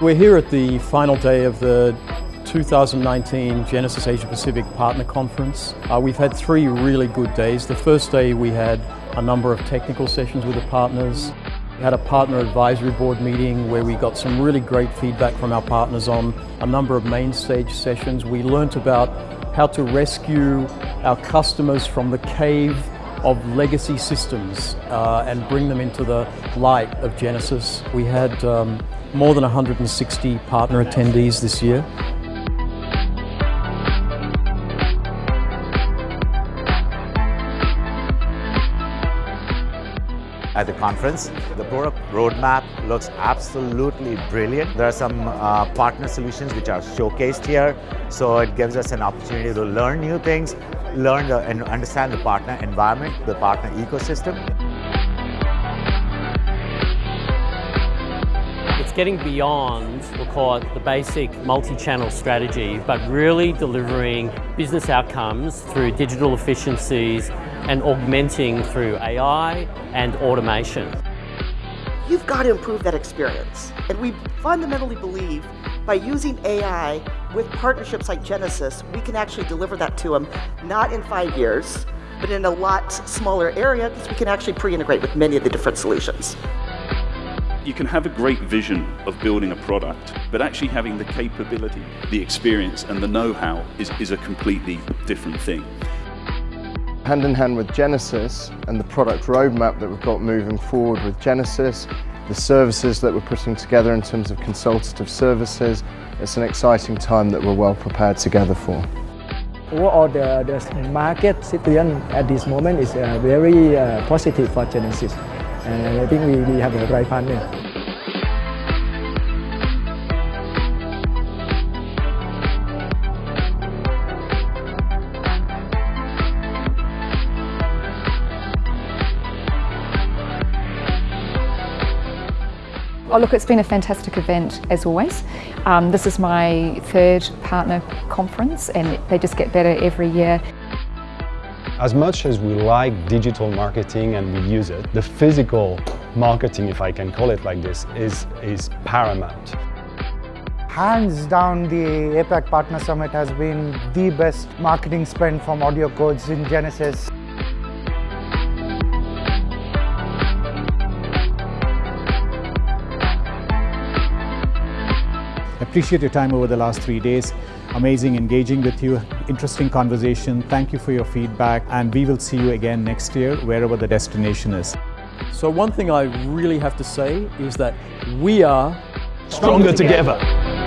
We're here at the final day of the 2019 Genesys Asia Pacific Partner Conference. Uh, we've had three really good days. The first day we had a number of technical sessions with the partners. We had a partner advisory board meeting where we got some really great feedback from our partners on a number of main stage sessions. We learnt about how to rescue our customers from the cave of legacy systems uh, and bring them into the light of Genesys. We had um, more than 160 partner attendees this year. At the conference. The product roadmap looks absolutely brilliant. There are some uh, partner solutions which are showcased here, so it gives us an opportunity to learn new things, learn the, and understand the partner environment, the partner ecosystem. It's getting beyond, what we'll call it the basic multi-channel strategy, but really delivering business outcomes through digital efficiencies and augmenting through AI and automation. You've got to improve that experience. And we fundamentally believe by using AI with partnerships like Genesys, we can actually deliver that to them, not in five years, but in a lot smaller area because we can actually pre-integrate with many of the different solutions. You can have a great vision of building a product, but actually having the capability, the experience and the know-how is, is a completely different thing. Hand in hand with Genesys and the product roadmap that we've got moving forward with Genesys, the services that we're putting together in terms of consultative services, it's an exciting time that we're well prepared together for. Overall, the, the market situation at this moment is uh, very uh, positive for Genesys. And I think we, we have a right partner. Oh look, it's been a fantastic event as always. Um, this is my third partner conference and they just get better every year. As much as we like digital marketing and we use it, the physical marketing, if I can call it like this, is, is paramount. Hands down, the APAC Partner Summit has been the best marketing spend from AudioCodes in Genesys. Appreciate your time over the last three days. Amazing engaging with you, interesting conversation. Thank you for your feedback and we will see you again next year wherever the destination is. So one thing I really have to say is that we are stronger, stronger together. together.